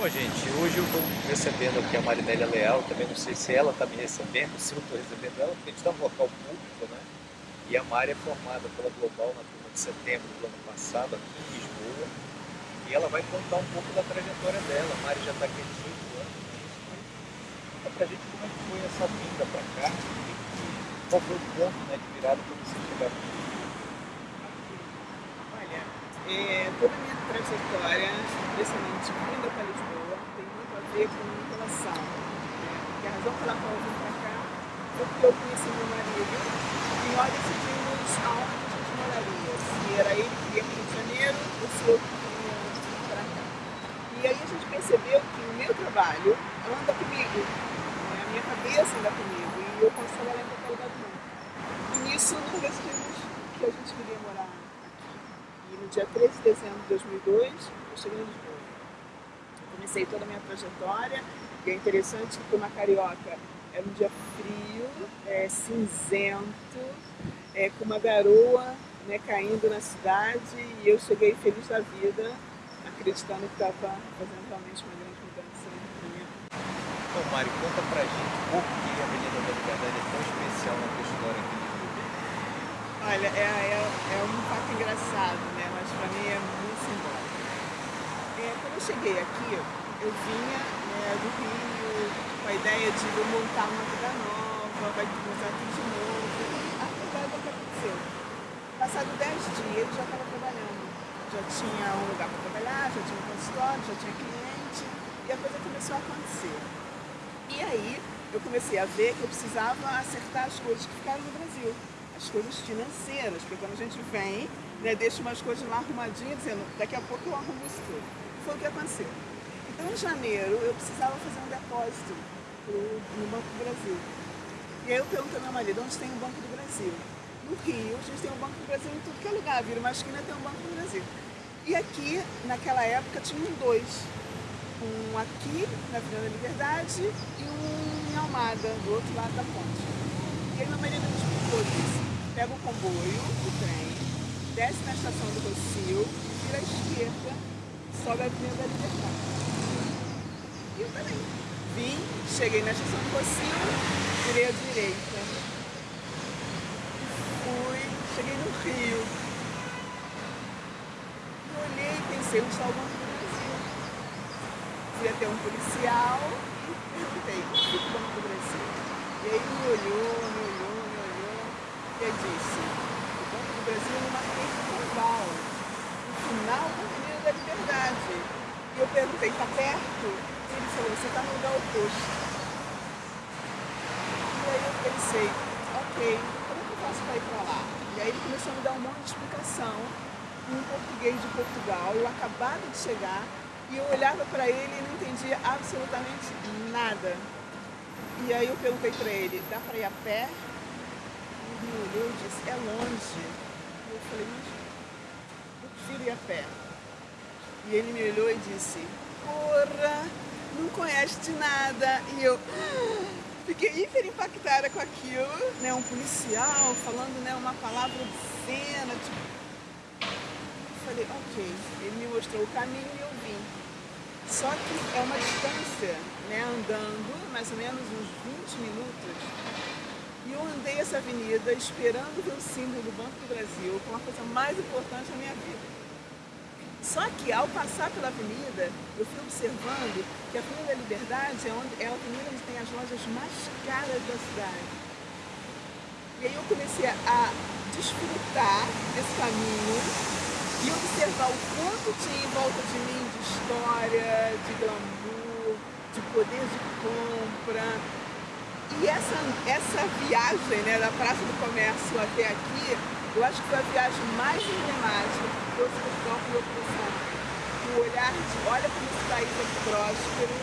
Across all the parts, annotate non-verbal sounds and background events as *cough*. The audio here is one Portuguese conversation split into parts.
Bom, gente, hoje eu estou recebendo aqui a Marinélia Leal, também não sei se ela está me recebendo, se eu estou recebendo ela, porque a gente está no local público, né? E a Mari é formada pela Global na turma de setembro do ano passado, aqui em Lisboa, e ela vai contar um pouco da trajetória dela. A Mari já está aqui há 18 anos, né? Conta pra gente como é que foi essa vinda para cá, qual foi o ponto né, de virada para você chegar aqui. Olha, é, toda a minha trajetória, especialmente vinda para Lisboa, ver com relação. Né? Porque a razão pela qual eu vim para cá foi porque eu conheci meu marido e nós decidimos aonde a gente moraria. Se era ele que ia para o Rio de Janeiro ou se eu que ia para cá. E aí a gente percebeu que o meu trabalho anda comigo, né? a minha cabeça anda comigo e eu posso trabalhar em qualquer lugar do mundo. E nisso nós decidimos que a gente queria morar e no dia 13 de dezembro de 2002, eu cheguei em Comecei toda a minha trajetória, e é interessante que uma carioca era um dia frio, é, cinzento, é, com uma garoa né, caindo na cidade, e eu cheguei feliz da vida, acreditando que estava fazendo realmente uma grande mudança na minha vida. Então, Mari, conta pra gente por que a Avenida da Liberdade é tão especial na tua história aqui. Olha, é, é, é um fato engraçado, né? mas para mim é muito simbólico. É, quando eu cheguei aqui, eu vinha né, do Rio com a ideia de vou montar uma vida nova, vai começar tudo de novo. A verdade é que aconteceu. Passado 10 dias, eu já estava trabalhando. Já tinha um lugar para trabalhar, já tinha um consultório, já tinha cliente, e a coisa começou a acontecer. E aí, eu comecei a ver que eu precisava acertar as coisas que ficaram no Brasil as coisas financeiras, porque quando a gente vem, né, deixa umas coisas lá arrumadinhas, dizendo, daqui a pouco eu arrumo isso tudo. Foi o que aconteceu. Então, em janeiro, eu precisava fazer um depósito no Banco do Brasil. E aí eu perguntei ao meu marido, onde tem o Banco do Brasil? No Rio, a gente tem o Banco do Brasil em tudo que é lugar, vira uma esquina tem o Banco do Brasil. E aqui, naquela época, tinham dois. Um aqui, na Avenida da Liberdade, e um em Almada, do outro lado da ponte. E aí meu marido me explicou pega o comboio, o trem, desce na estação do Rocio, vira à esquerda, sobe a Avenida da Liberdade. E eu também. Vim, cheguei na estação do Rocio, virei à direita. Fui, cheguei no Rio. E olhei e pensei, onde está o Banco do Brasil? Fui até um policial e perguntei, o que é o Banco do Brasil? E aí ele me olhou, me olhou, que disse, o Banco do Brasil é uma carnaval, no final da Avenida da Liberdade. E eu perguntei, está perto? E ele falou, você está no lugar oposto. E aí eu pensei, ok, como é que eu faço para ir para lá? E aí ele começou a me dar um monte de explicação em português de Portugal, eu acabado de chegar, e eu olhava para ele e não entendia absolutamente nada. E aí eu perguntei para ele, dá para ir a pé? me olhou e disse, é longe. E eu falei, mas eu prefiro ir a pé. E ele me olhou e disse, porra, não conhece de nada. E eu *gasps* fiquei hiper impactada com aquilo, né? Um policial falando né, uma palavra obscena, tipo... Falei, ok. Ele me mostrou o caminho e eu vim. Só que é uma distância, né, andando mais ou menos uns 20 minutos e eu andei essa avenida esperando ver o símbolo do Banco do Brasil como a coisa mais importante da minha vida. Só que ao passar pela avenida, eu fui observando que a Avenida da Liberdade é, onde, é a avenida onde tem as lojas mais caras da cidade. E aí eu comecei a desfrutar desse caminho e observar o quanto tinha em volta de mim de história, de glamour, de poder de compra, e essa, essa viagem né, da Praça do Comércio até aqui, eu acho que foi a viagem mais emblemática que trouxe Portugal para o meu. O olhar de, olha como esse país é próspero,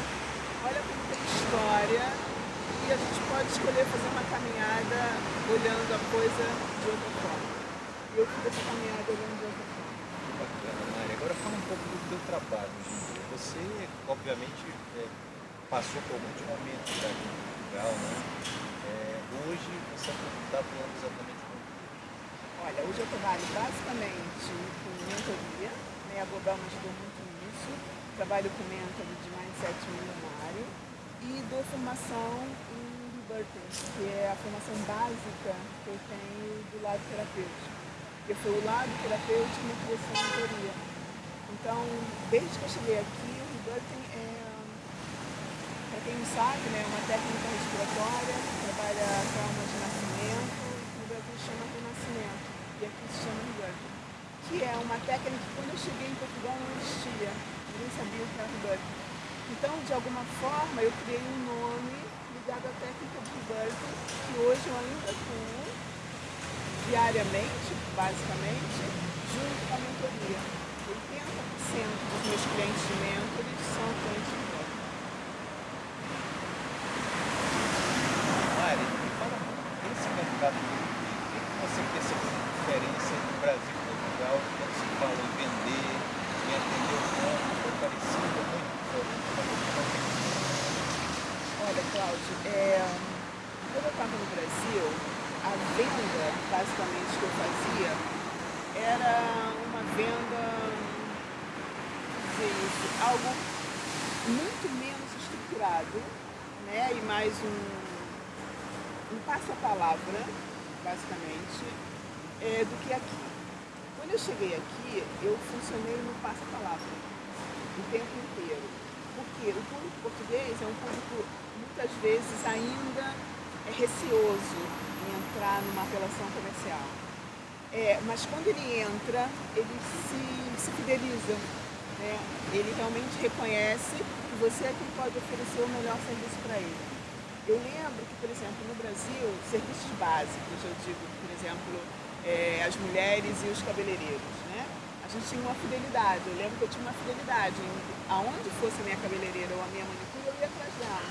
olha como tem história, e a gente pode escolher fazer uma caminhada olhando a coisa de outra forma. E eu fiz essa caminhada olhando de outra forma. Bacana, Mari. Agora fala um pouco do teu trabalho. Você, obviamente, é, passou por alguns momentos aqui legal, né? É, hoje você está atuando exatamente Olha, hoje eu trabalho basicamente com mentoria, né? a Global me ajudou muito nisso, trabalho com método de Mindset Milionário e dou formação em Rebirthing, que é a formação básica que eu tenho do lado terapêutico. Porque foi o lado terapêutico que me trouxe a mentoria. Então, desde que eu cheguei aqui, o Rebirthing é, para quem não sabe, né, é uma técnica respiratória que trabalha trauma de nascimento, que no Brasil chama Renascimento, e aqui se chama que é uma técnica que quando eu cheguei em Portugal não existia. Ninguém sabia o que era rebirthing. Então, de alguma forma, eu criei um nome ligado à técnica de rebirthing, que hoje eu ainda atuo diariamente, basicamente, junto com a mentoria. 80% dos meus clientes mentores são clientes de rebirthing. Mari, me fala, esse mercado o que você percebeu de diferença no Brasil Portugal, quando se fala em vender, em atender o público, foi parecido, é muito diferente. Olha, Cláudio, é, quando eu estava no Brasil, a venda, basicamente, que eu fazia era uma venda, dizer isso, algo muito menos estruturado, né? E mais um, um passa-palavra, basicamente, é, do que aqui. Quando eu cheguei aqui, eu funcionei no passa-palavra o tempo inteiro. Porque o público português é um público, muitas vezes, ainda é receoso em entrar numa relação comercial. É, mas quando ele entra, ele se, se fideliza. Né? Ele realmente reconhece que você é quem pode oferecer o melhor serviço para ele. Eu lembro que, por exemplo, no Brasil, serviços básicos, eu digo, por exemplo, é, as mulheres e os cabeleireiros, né? A gente tinha uma fidelidade, eu lembro que eu tinha uma fidelidade, aonde fosse a minha cabeleireira ou a minha manicure, eu ia atrás dela.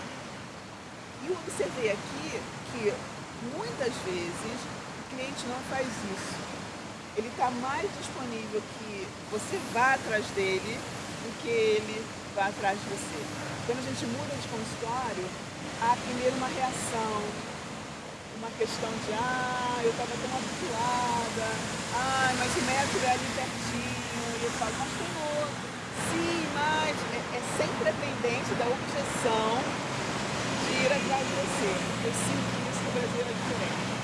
E eu observei aqui que muitas vezes cliente não faz isso. Ele está mais disponível que você vá atrás dele do que ele vá atrás de você. Quando a gente muda de consultório, há primeiro uma reação, uma questão de, ah, eu estava tão habituada, ah, mas o método é ali pertinho, e eu falo, mas tem outro. Sim, mas é, é sempre tendência da objeção de ir atrás de você. Eu sinto que isso no Brasil é diferente.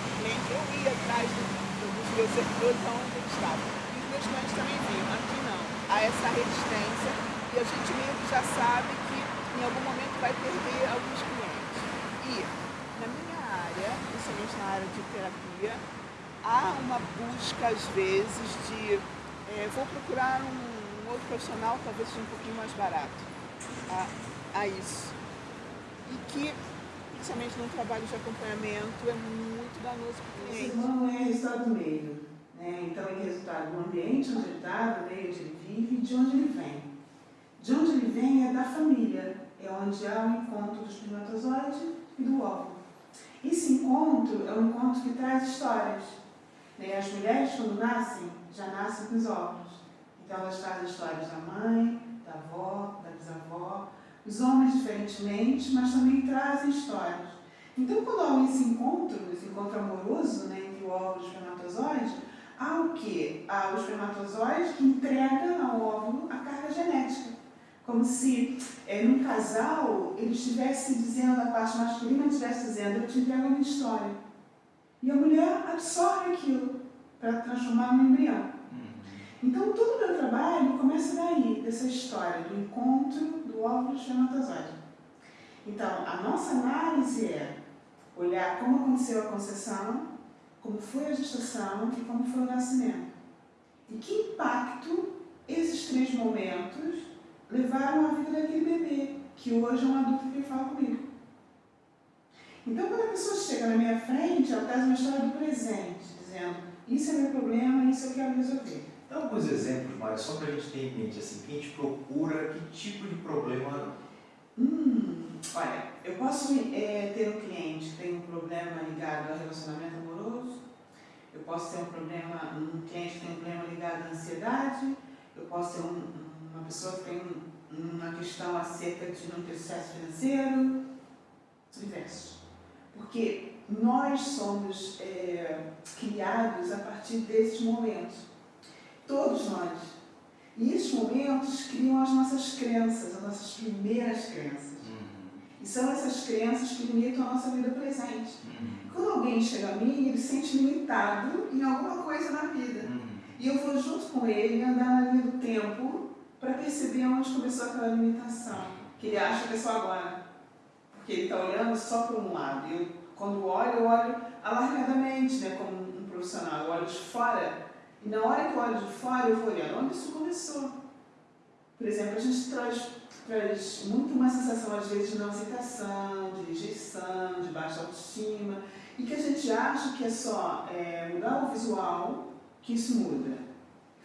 Eu ia atrás do, do, dos meus servidores aonde eles estavam. E os meus clientes também vinham. Aqui não. Há essa resistência e a gente meio que já sabe que em algum momento vai perder alguns clientes. E na minha área, principalmente na área de terapia, há uma busca às vezes de é, vou procurar um, um, outro profissional talvez seja um pouquinho mais barato a isso. E que, principalmente no trabalho de acompanhamento, é muito danoso para o cliente. O humano é resultado do meio. Né? Então é resultado do ambiente onde ele está, do meio onde ele vive e de onde ele vem. De onde ele vem é da família, é onde há o encontro do espermatozoide e do óvulo. Esse encontro é um encontro que traz histórias. Né? As mulheres, quando nascem, já nascem com os óvulos. Então elas trazem histórias da mãe, da avó, da bisavó. Os homens, diferentemente, mas também trazem histórias. Então, quando há esse encontro, esse encontro amoroso né, entre o óvulo e o espermatozoide, há o quê? Há o espermatozoide que entrega ao óvulo a carga genética. Como se, é, num casal, ele estivesse dizendo, a parte masculina estivesse dizendo, eu te entrego a minha história. E a mulher absorve aquilo para transformar no embrião. Então, todo o meu trabalho começa daí, dessa história, do encontro do óvulo espermatozoide. Então, a nossa análise é olhar como aconteceu a concepção, como foi a gestação e como foi o nascimento. E que impacto esses três momentos levaram a vida daquele bebê, que hoje é um adulto que vem falar comigo. Então, quando a pessoa chega na minha frente, ela traz uma história do presente, dizendo, isso é meu problema, isso eu quero resolver. Dá alguns exemplos, Mário, só para a gente ter em mente, assim, que a gente procura, que tipo de problema... Hum, olha, eu posso é, ter um cliente que tem um problema ligado ao relacionamento amoroso, eu posso ter um problema, um cliente que tem um problema ligado à ansiedade, eu posso ter um, uma pessoa que tem uma questão acerca de não ter sucesso financeiro, diversos. Porque nós somos é, criados a partir desses momentos. Todos nós. E esses momentos criam as nossas crenças, as nossas primeiras crenças. Uhum. E são essas crenças que limitam a nossa vida presente. Uhum. Quando alguém chega a mim, ele se sente limitado em alguma coisa na vida. Uhum. E eu vou junto com ele andar na linha do tempo para perceber onde começou aquela limitação, que ele acha que é só agora. Porque ele está olhando só para um lado. E eu, quando olho, eu olho alargadamente, né, como um profissional. Eu olho de fora. E na hora que eu olho de fora, eu vou olhando onde isso começou. Por exemplo, a gente traz, traz muito uma sensação, às vezes, de não aceitação, de rejeição, de baixa autoestima. E que a gente acha que é só é, mudar o visual que isso muda. Eu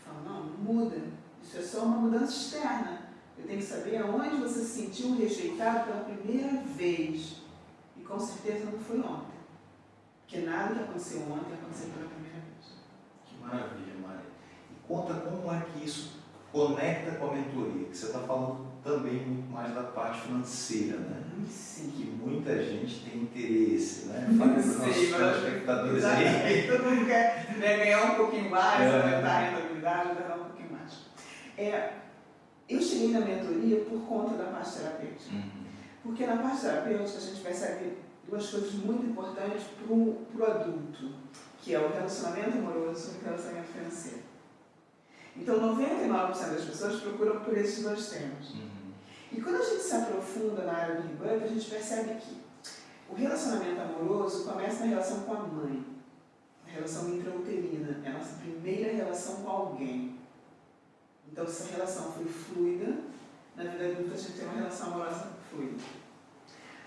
falo, não, não muda. Isso é só uma mudança externa. Eu tenho que saber aonde você se sentiu rejeitado pela primeira vez. E com certeza não foi ontem. Porque nada que aconteceu ontem aconteceu pela primeira vez. Maravilha, Mari. E conta como é que isso conecta com a mentoria, que você está falando também muito mais da parte financeira, né? Sim. Que muita gente tem interesse, né? Fale para os nossos telespectadores aí. Todo mundo quer né, ganhar um pouquinho mais, É. aumentar a rentabilidade, ganhar um pouquinho mais. É, eu cheguei na mentoria por conta da parte terapêutica. Uhum. Porque na parte terapêutica a gente percebe duas coisas muito importantes para o adulto, que é o relacionamento amoroso e o relacionamento financeiro. Então, 99% das pessoas procuram por esses dois temas. Uhum. E quando a gente se aprofunda na área do Rebirth, a gente percebe que o relacionamento amoroso começa na relação com a mãe, a relação intrauterina, é a nossa primeira relação com alguém. Então, se a relação foi fluida, na vida adulta a gente tem uma relação amorosa fluida.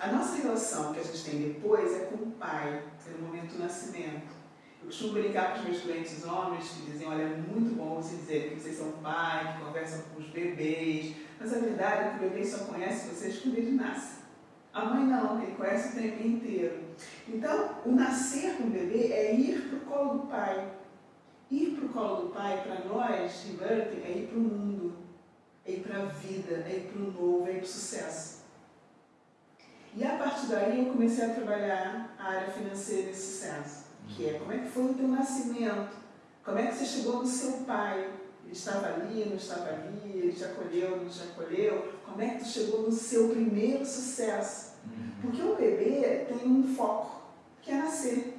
A nossa relação que a gente tem depois é com o pai, é no momento do nascimento. Eu costumo brincar com os meus clientes homens que dizem, olha, é muito bom você dizer que vocês são pai, que conversam com os bebês, mas a verdade é que o bebê só conhece vocês quando ele nasce. A mãe não, ele conhece o tempo inteiro. Então, o nascer com o bebê é ir para o colo do pai. Ir para o colo do pai, para nós, Rebirth, é ir para o mundo, é ir para a vida, é ir para o novo, é ir para o sucesso. E a partir daí eu comecei a trabalhar a área financeira e sucesso, que é como é que foi o teu nascimento, como é que você chegou no seu pai, ele estava ali, não estava ali, ele te acolheu, não te acolheu, como é que tu chegou no seu primeiro sucesso. Uhum. Porque o bebê tem um foco, que é nascer.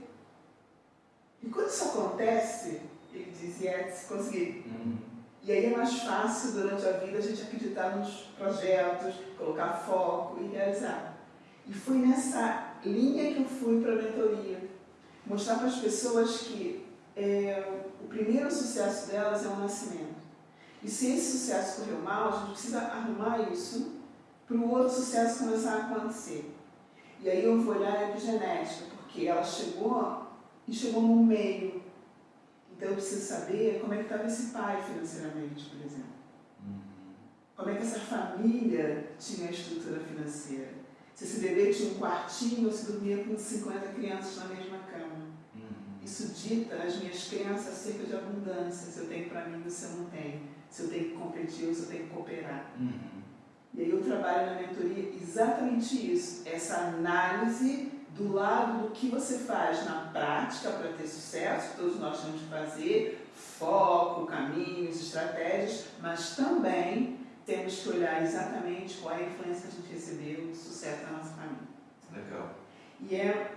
E quando isso acontece, ele diz, yes, consegui. Uhum. E aí é mais fácil durante a vida a gente acreditar nos projetos, colocar foco e realizar. E foi nessa linha que eu fui para a mentoria. Mostrar para as pessoas que é, o primeiro sucesso delas é o nascimento. E se esse sucesso correu mal, a gente precisa arrumar isso para o outro sucesso começar a acontecer. E aí eu vou olhar a epigenética, porque ela chegou e chegou no meio. Então eu preciso saber como é que estava esse pai financeiramente, por exemplo. Uhum. Como é que essa família tinha a estrutura financeira. Se esse bebê tinha um quartinho ou se dormia com 50 crianças na mesma cama. Isso dita as minhas crenças acerca de abundância. Se eu tenho para mim, você não tem. Se eu tenho que competir ou se eu tenho que cooperar. Uhum. E aí eu trabalho na mentoria exatamente isso. Essa análise do lado do que você faz na prática para ter sucesso, todos nós temos que fazer, foco, caminhos, estratégias, mas também temos que olhar exatamente qual é a influência que a gente recebeu do sucesso da nossa família. Legal. E é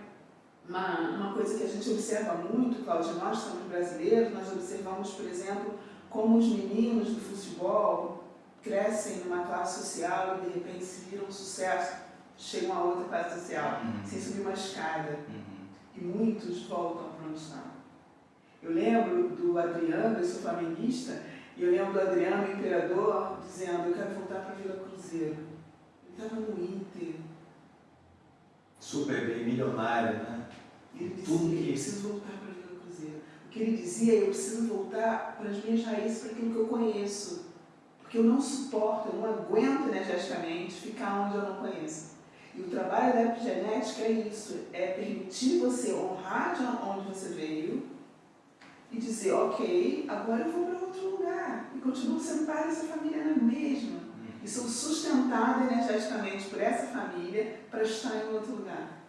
uma, uma coisa que a gente observa muito, Cláudia, nós somos brasileiros, nós observamos, por exemplo, como os meninos do futebol crescem numa classe social e de repente se viram um sucesso, chegam a outra classe social, Uhum. sem subir uma escada. Uhum. E muitos voltam para onde estavam. Eu lembro do Adriano, eu sou flamenguista, e eu lembro do Adriano, o imperador, dizendo, eu quero voltar para a Vila Cruzeiro. Ele estava no Inter, Super bem milionário, né? E ele Tudo dizia, que- eu preciso voltar para a Vila Cruzeiro. O que ele dizia, eu preciso voltar para as minhas raízes, para aquilo que eu conheço. Porque eu não suporto, eu não aguento energeticamente ficar onde eu não conheço. E o trabalho da epigenética é isso, é permitir você honrar de onde você veio e dizer, ok, agora eu vou para outro lugar. E continuo sendo parte dessa família na mesma. E sou sustentada energeticamente por essa família para estar em outro lugar.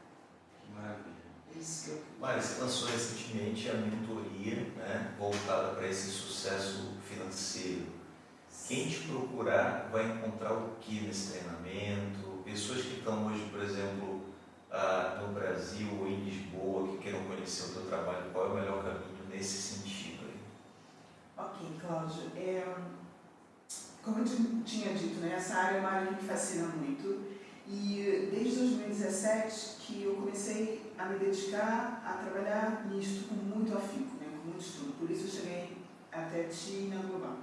Que maravilha. Isso que eu Mário, você lançou recentemente a mentoria né, voltada para esse sucesso financeiro. Quem te procurar vai encontrar o que nesse treinamento? Pessoas que estão hoje, por exemplo, ah, no Brasil ou em Lisboa, que queiram conhecer o teu trabalho, qual é o melhor caminho nesse sentido? Aí? Ok, Cláudio. É, como eu tinha dito, né, essa área é uma área que me fascina muito. E desde 2017 que eu comecei a me dedicar a trabalhar nisto com muito afinco, né, com muito estudo. Por isso eu cheguei até ti na Global.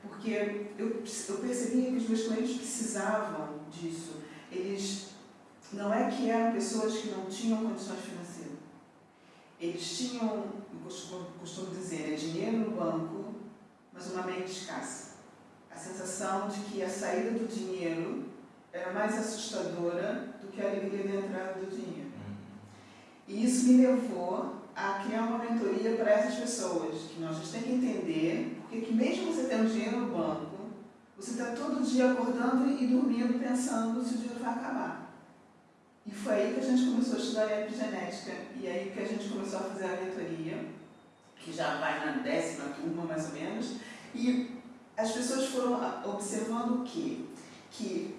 Porque eu, eu percebia que os meus clientes precisavam disso. Eles não é que eram pessoas que não tinham condições financeiras. Eles tinham, eu costumo, costumo dizer, é dinheiro no banco, mas uma mente escassa. A sensação de que a saída do dinheiro era mais assustadora do que a alegria da entrada do dinheiro. E isso me levou a criar uma mentoria para essas pessoas, que nós temos que entender, porque que mesmo você tendo dinheiro no banco, você está todo dia acordando e dormindo pensando se o dinheiro vai acabar. E foi aí que a gente começou a estudar epigenética, e aí que a gente começou a fazer a mentoria, que já vai na décima turma mais ou menos, e as pessoas foram observando o quê? Que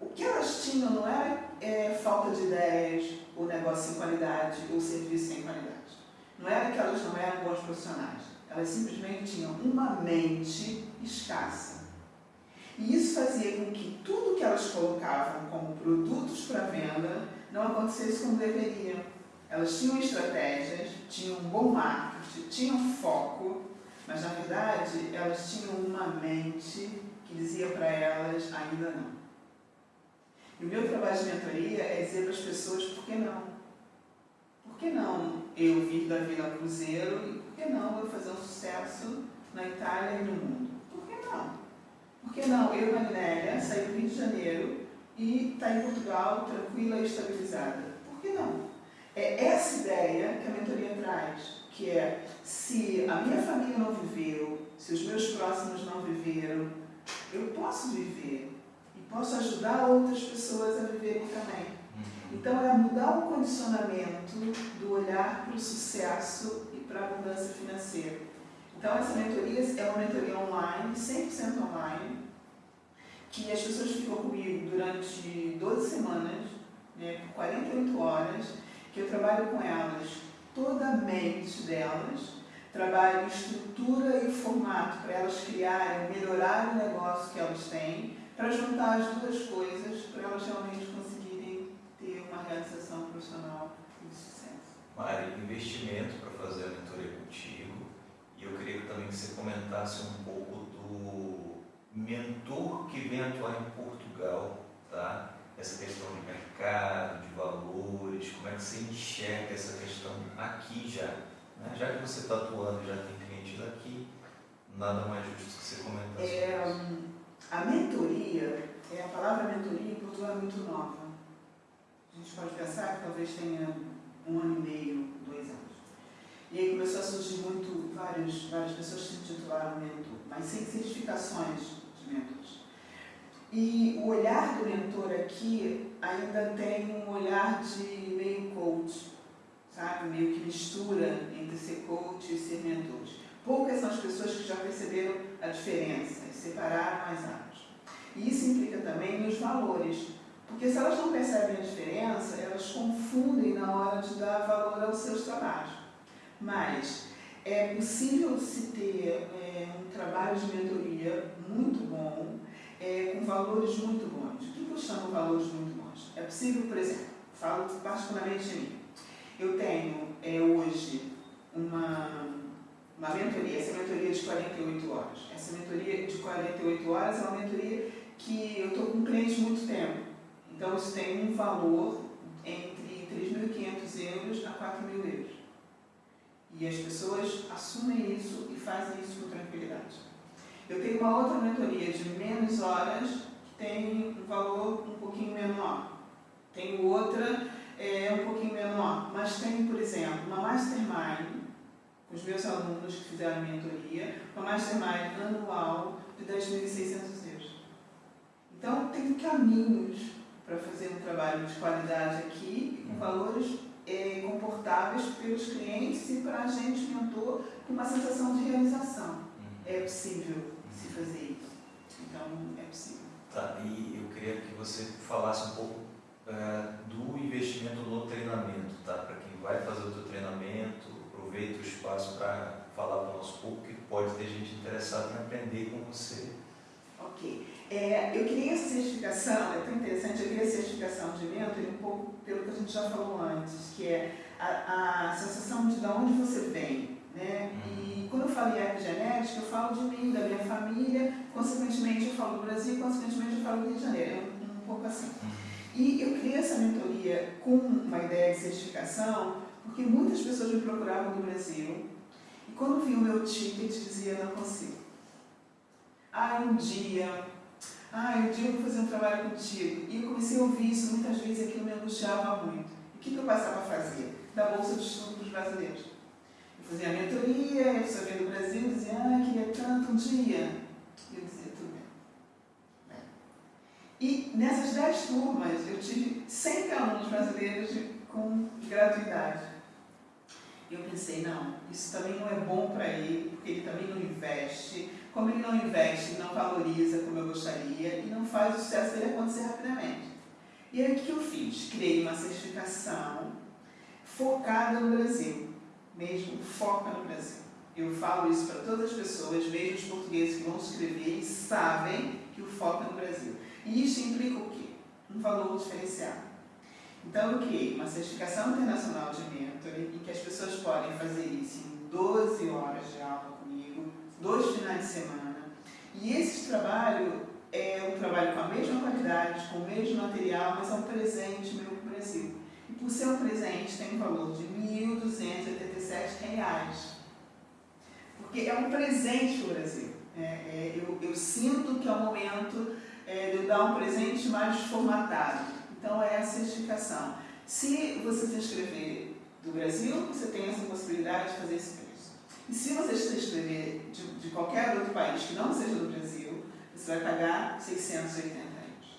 o que elas tinham não era é, falta de ideias, ou negócio sem qualidade, ou serviço sem qualidade. Não era que elas não eram bons profissionais. Elas simplesmente tinham uma mente escassa. E isso fazia com que tudo que elas colocavam como produtos para venda não acontecesse como deveria. Elas tinham estratégias, tinham um bom marketing, tinham foco, mas na verdade elas tinham uma mente que dizia para elas ainda não. E o meu trabalho de mentoria é dizer para as pessoas por que não. Por que não eu vir da Vila Cruzeiro e por que não eu fazer um sucesso na Itália e no mundo? Por que não? Por que não eu, Magnélia, sair do Rio de Janeiro e estar tá em Portugal tranquila e estabilizada? Por que não? É essa ideia que a mentoria traz, que é se a minha família não viveu, se os meus próximos não viveram, eu posso viver posso ajudar outras pessoas a viverem também. Uhum. Então, é mudar o condicionamento do olhar para o sucesso e para a abundância financeira. Então, essa mentoria é uma mentoria online, 100% online, que as pessoas ficam comigo durante 12 semanas, né, por 48 horas, que eu trabalho com elas toda a mente delas, trabalho estrutura e formato para elas criarem, melhorar o negócio que elas têm, para juntar as duas coisas, para elas realmente conseguirem ter uma realização profissional de sucesso. Mari, investimento para fazer a mentoria contigo, e eu queria também que você comentasse um pouco do mentor que vem atuar em Portugal, tá? Essa questão de mercado, de valores, como é que você enxerga essa questão aqui já? Né? Já que você está atuando, já tem clientes aqui, nada mais justo que você comentasse. É, a mentoria, é, a palavra mentoria em Portugal é muito nova. A gente pode pensar que talvez tenha um ano e meio, dois anos. E aí começou a surgir muito, várias, várias pessoas se titularam mentor, mas sem certificações de mentores. E o olhar do mentor aqui ainda tem um olhar de meio coach, sabe? Meio que mistura entre ser coach e ser mentor. Poucas são as pessoas que já perceberam a diferença e separaram as áreas. E isso implica também nos valores, porque se elas não percebem a diferença, elas confundem na hora de dar valor aos seus trabalhos. Mas é possível se ter é, um trabalho de mentoria muito bom, é, com valores muito bons. O que eu chamo de valores muito bons? É possível, por exemplo, falo particularmente de mim. Eu tenho é, hoje uma uma mentoria, essa mentoria de 48 horas. Essa mentoria de 48 horas é uma mentoria que eu estou com clientes muito tempo. Então, isso tem um valor entre 3.500 euros a 4.000 euros. E as pessoas assumem isso e fazem isso com tranquilidade. Eu tenho uma outra mentoria de menos horas que tem um valor um pouquinho menor. Tenho outra é, um pouquinho menor, mas tenho, por exemplo, uma mastermind os meus alunos que fizeram mentoria, uma mastermind anual de 10.600 euros. Então, tem caminhos para fazer um trabalho de qualidade aqui, com valores é, comportáveis pelos clientes e para a gente, mentor, com uma sensação de realização. É possível. Se fazer isso. Então, é possível. Tá, e eu queria que você falasse um pouco é, do investimento no treinamento, tá? Para quem vai fazer o seu treinamento, aproveita o espaço para falar para o nosso público que pode ter gente interessada em aprender com você. Ok. É, eu queria essa certificação, é tão interessante, eu queria a certificação de mentor um pouco pelo que a gente já falou antes, que é a, a sensação de de onde você vem. Né? E quando eu falo em epigenética, eu falo de mim, da minha família, consequentemente eu falo do Brasil, consequentemente eu falo do Rio de Janeiro, é um, um pouco assim. E eu criei essa mentoria com uma ideia de certificação, porque muitas pessoas me procuravam do Brasil, e quando vi o meu ticket dizia, não consigo. Ah, um dia, ah, um dia eu vou fazer um trabalho contigo. E eu comecei a ouvir isso muitas vezes aquilo me angustiava muito. E o que, que eu passava a fazer? Da Bolsa de Estudo para os brasileiros. Fazia a mentoria, a pessoa vinha do Brasil e dizia, ah, queria tanto um dia. E eu dizia, tudo bem. E nessas dez turmas eu tive 100 alunos brasileiros com gratuidade. E eu pensei, não, isso também não é bom para ele, porque ele também não investe. Como ele não investe, não valoriza como eu gostaria e não faz o sucesso dele acontecer rapidamente. E aí o que eu fiz? Criei uma certificação focada no Brasil, mesmo foca no Brasil. Eu falo isso para todas as pessoas, mesmo os portugueses que vão escrever e sabem que o foco é no Brasil. E isso implica o quê? Um valor diferenciado. Então, eu criei uma certificação internacional de mentoring em que as pessoas podem fazer isso em 12 horas de aula comigo, dois finais de semana. E esse trabalho é um trabalho com a mesma qualidade, com o mesmo material, mas é um presente meu para o Brasil. E por ser um presente, tem um valor de R$ 1.287. Porque é um presente para o Brasil. É, é, eu, eu, sinto que é o momento é, de eu dar um presente mais formatado. Então é a certificação. Se você se inscrever do Brasil, você tem essa possibilidade de fazer esse preço. E se você se inscrever de, de qualquer outro país que não seja do Brasil, você vai pagar 680 euros.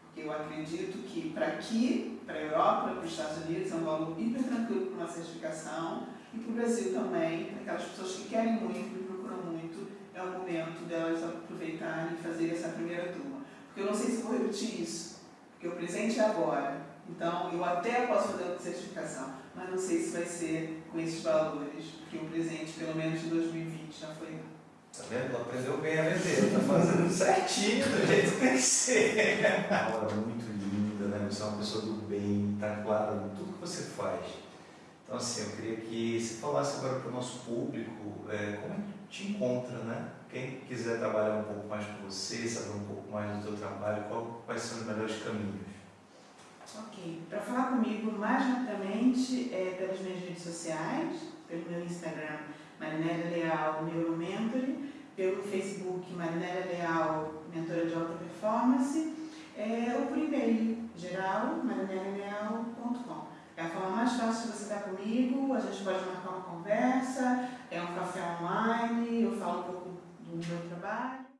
Porque eu acredito que para aqui, para a Europa, para os Estados Unidos, é um valor hiper tranquilo para uma certificação. E para o Brasil também, para aquelas pessoas que querem muito, e procuram muito, é o momento delas aproveitarem e fazer essa primeira turma. Porque eu não sei se vou repetir isso, porque o presente é agora. Então, eu até posso fazer a certificação, mas não sei se vai ser com esses valores, porque o presente, pelo menos em 2020, já foi Tá vendo? Aprendeu bem a vender, tá fazendo certinho do jeito que tem que ser. Uma aula muito? Você é uma pessoa do bem, tá claro tudo que você faz. Então, assim, eu queria que você falasse agora para o nosso público é, como te encontra, né? Quem quiser trabalhar um pouco mais com você, saber um pouco mais do seu trabalho, qual, quais são os melhores caminhos? Ok. Para falar comigo mais rapidamente é pelas minhas redes sociais, pelo meu Instagram, Marinélia Leal Neuromentoring, pelo Facebook Marinélia Leal Mentora de Alta Performance, é, ou por e-mail geral, marinelialeal.com. É a forma mais fácil de você estar comigo, a gente pode marcar uma conversa, é um café online, eu falo um pouco do meu trabalho.